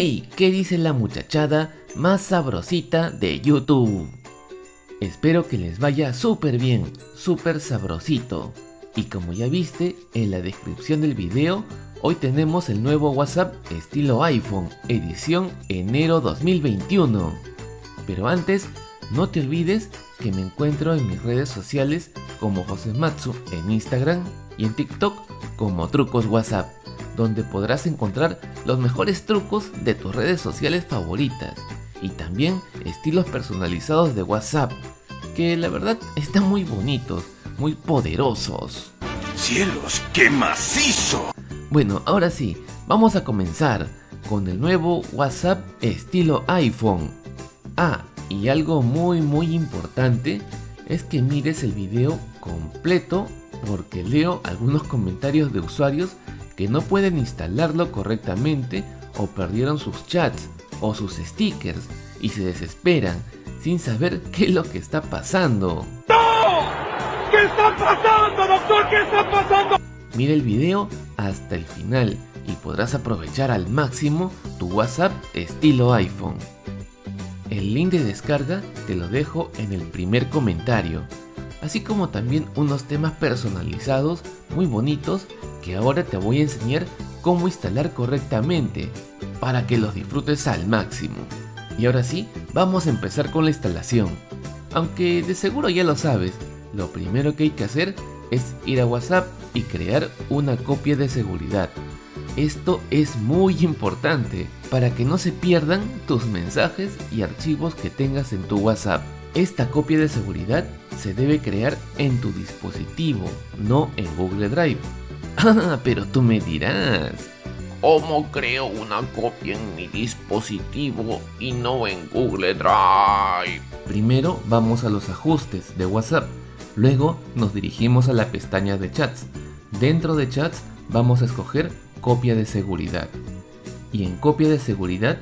¡Hey! ¿Qué dice la muchachada más sabrosita de YouTube? Espero que les vaya súper bien, súper sabrosito. Y como ya viste en la descripción del video, hoy tenemos el nuevo WhatsApp estilo iPhone, edición enero 2021. Pero antes, no te olvides que me encuentro en mis redes sociales como Josematsu en Instagram y en TikTok como Trucos WhatsApp donde podrás encontrar los mejores trucos de tus redes sociales favoritas y también estilos personalizados de WhatsApp, que la verdad están muy bonitos, muy poderosos. ¡Cielos, qué macizo! Bueno, ahora sí, vamos a comenzar con el nuevo WhatsApp estilo iPhone. Ah, y algo muy muy importante es que mires el video completo porque leo algunos comentarios de usuarios que no pueden instalarlo correctamente o perdieron sus chats o sus stickers y se desesperan sin saber qué es lo que está pasando. ¡No! ¿Qué está pasando, doctor? ¿Qué está pasando? Mira el video hasta el final y podrás aprovechar al máximo tu WhatsApp estilo iPhone. El link de descarga te lo dejo en el primer comentario, así como también unos temas personalizados muy bonitos ahora te voy a enseñar cómo instalar correctamente para que los disfrutes al máximo. Y ahora sí, vamos a empezar con la instalación. Aunque de seguro ya lo sabes, lo primero que hay que hacer es ir a WhatsApp y crear una copia de seguridad. Esto es muy importante para que no se pierdan tus mensajes y archivos que tengas en tu WhatsApp. Esta copia de seguridad se debe crear en tu dispositivo, no en Google Drive. Ah, pero tú me dirás, ¿cómo creo una copia en mi dispositivo y no en Google Drive? Primero vamos a los ajustes de WhatsApp, luego nos dirigimos a la pestaña de chats. Dentro de chats vamos a escoger copia de seguridad. Y en copia de seguridad,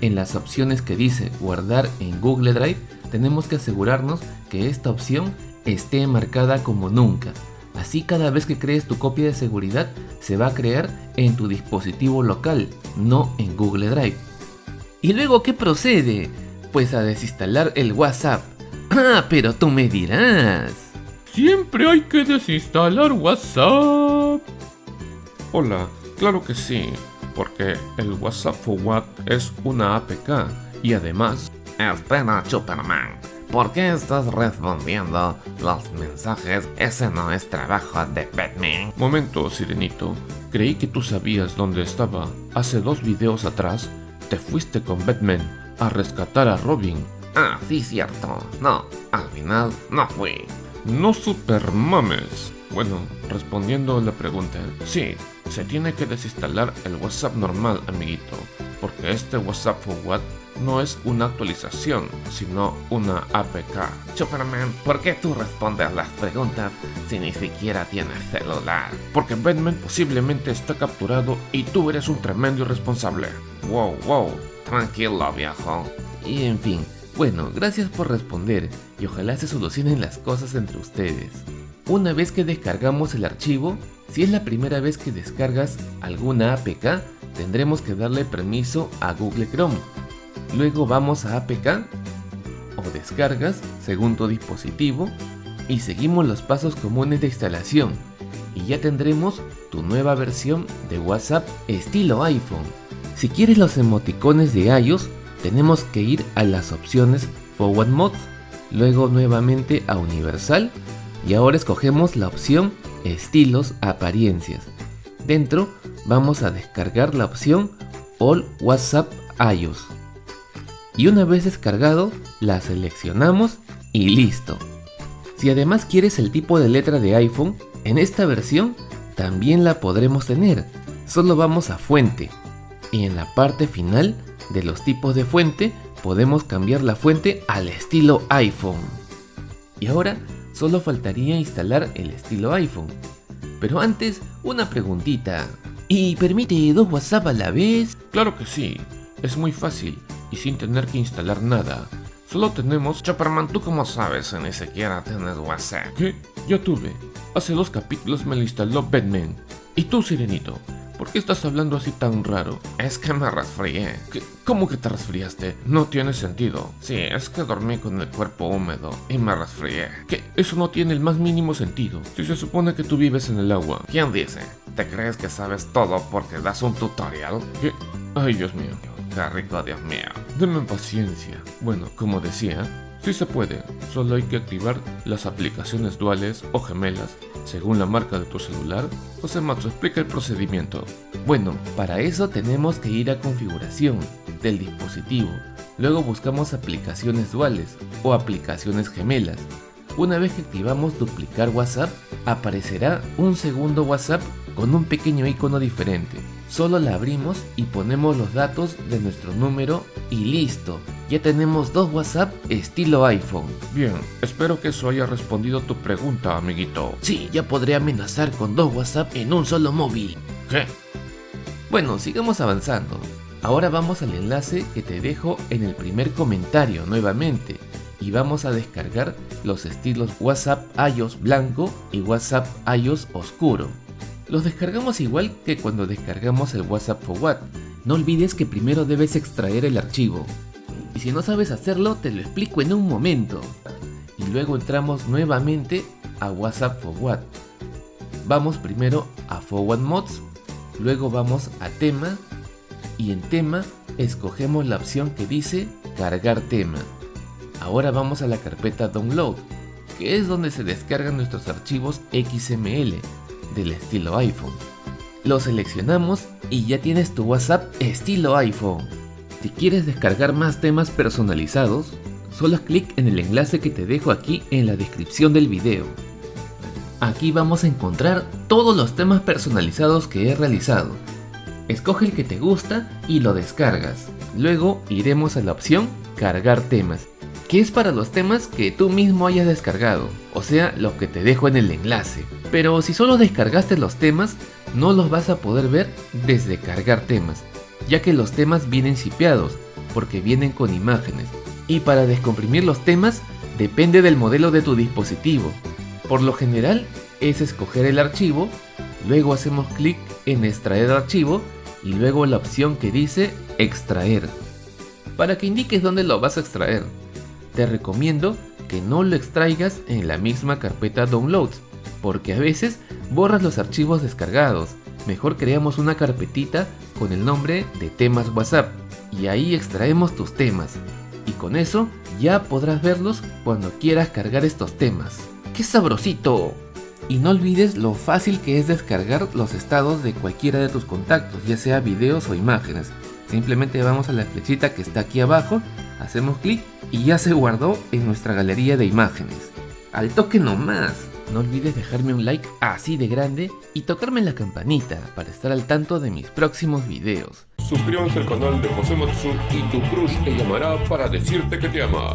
en las opciones que dice guardar en Google Drive, tenemos que asegurarnos que esta opción esté marcada como nunca Así cada vez que crees tu copia de seguridad se va a crear en tu dispositivo local, no en Google Drive. ¿Y luego qué procede? Pues a desinstalar el WhatsApp. Ah, pero tú me dirás. Siempre hay que desinstalar WhatsApp. Hola, claro que sí, porque el WhatsApp Forward es una APK y además... Espera, Superman. ¿Por qué estás respondiendo los mensajes? Ese no es trabajo de Batman. Momento, Sirenito. Creí que tú sabías dónde estaba. Hace dos videos atrás, te fuiste con Batman a rescatar a Robin. Ah, sí, cierto. No, al final no fui. No super mames. Bueno, respondiendo a la pregunta, sí, se tiene que desinstalar el WhatsApp normal, amiguito, porque este WhatsApp Forward no es una actualización, sino una APK. Superman, ¿por qué tú respondes las preguntas si ni siquiera tienes celular? Porque Batman posiblemente está capturado y tú eres un tremendo irresponsable. Wow, wow, tranquilo viejo. Y en fin, bueno, gracias por responder y ojalá se solucionen las cosas entre ustedes. Una vez que descargamos el archivo, si es la primera vez que descargas alguna APK, tendremos que darle permiso a Google Chrome Luego vamos a APK o descargas según tu dispositivo y seguimos los pasos comunes de instalación y ya tendremos tu nueva versión de WhatsApp estilo iPhone. Si quieres los emoticones de iOS, tenemos que ir a las opciones Forward Mode, luego nuevamente a Universal y ahora escogemos la opción Estilos Apariencias. Dentro vamos a descargar la opción All WhatsApp iOS y una vez descargado la seleccionamos y listo. Si además quieres el tipo de letra de iPhone, en esta versión también la podremos tener. Solo vamos a fuente y en la parte final de los tipos de fuente podemos cambiar la fuente al estilo iPhone. Y ahora solo faltaría instalar el estilo iPhone. Pero antes, una preguntita. ¿Y permite dos WhatsApp a la vez? Claro que sí, es muy fácil y sin tener que instalar nada. Solo tenemos... Superman, ¿tú cómo sabes ni siquiera tienes WhatsApp? ¿Qué? Ya tuve. Hace dos capítulos me lo instaló Batman. ¿Y tú, Sirenito? ¿por qué estás hablando así tan raro? Es que me resfrié. ¿Qué? ¿Cómo que te resfriaste? No tiene sentido. Sí, es que dormí con el cuerpo húmedo y me resfrié. ¿Qué? Eso no tiene el más mínimo sentido. Si se supone que tú vives en el agua. ¿Quién dice? ¿Te crees que sabes todo porque das un tutorial? ¿Qué? Ay, Dios mío. Rico, Dios mío. Denme paciencia. Bueno, como decía, sí se puede. Solo hay que activar las aplicaciones duales o gemelas según la marca de tu celular. José Mato, explica el procedimiento. Bueno, para eso tenemos que ir a configuración del dispositivo. Luego buscamos aplicaciones duales o aplicaciones gemelas. Una vez que activamos duplicar WhatsApp, aparecerá un segundo WhatsApp con un pequeño icono diferente. Solo la abrimos y ponemos los datos de nuestro número y listo. Ya tenemos dos WhatsApp estilo iPhone. Bien, espero que eso haya respondido tu pregunta, amiguito. Sí, ya podré amenazar con dos WhatsApp en un solo móvil. ¿Qué? Bueno, sigamos avanzando. Ahora vamos al enlace que te dejo en el primer comentario nuevamente y vamos a descargar los estilos WhatsApp iOS blanco y WhatsApp iOS oscuro. Los descargamos igual que cuando descargamos el WhatsApp for What. No olvides que primero debes extraer el archivo. Y si no sabes hacerlo, te lo explico en un momento. Y luego entramos nuevamente a WhatsApp for What. Vamos primero a Forward Mods, luego vamos a tema y en tema escogemos la opción que dice cargar tema. Ahora vamos a la carpeta download, que es donde se descargan nuestros archivos XML del estilo iPhone. Lo seleccionamos y ya tienes tu WhatsApp estilo iPhone. Si quieres descargar más temas personalizados, solo clic en el enlace que te dejo aquí en la descripción del video. Aquí vamos a encontrar todos los temas personalizados que he realizado. Escoge el que te gusta y lo descargas. Luego iremos a la opción cargar temas, que es para los temas que tú mismo hayas descargado, o sea, los que te dejo en el enlace. Pero si solo descargaste los temas, no los vas a poder ver desde cargar temas, ya que los temas vienen sipeados, porque vienen con imágenes. Y para descomprimir los temas, depende del modelo de tu dispositivo. Por lo general, es escoger el archivo, luego hacemos clic en extraer archivo y luego la opción que dice extraer. Para que indiques dónde lo vas a extraer, te recomiendo que no lo extraigas en la misma carpeta downloads, porque a veces borras los archivos descargados. Mejor creamos una carpetita con el nombre de temas WhatsApp y ahí extraemos tus temas. Y con eso ya podrás verlos cuando quieras cargar estos temas. ¡Qué sabrosito! Y no olvides lo fácil que es descargar los estados de cualquiera de tus contactos, ya sea videos o imágenes. Simplemente vamos a la flechita que está aquí abajo, hacemos clic y ya se guardó en nuestra galería de imágenes. Al toque nomás. No olvides dejarme un like así de grande y tocarme la campanita para estar al tanto de mis próximos videos. Suscríbanse al canal de José Matsu y tu crush te llamará para decirte que te ama.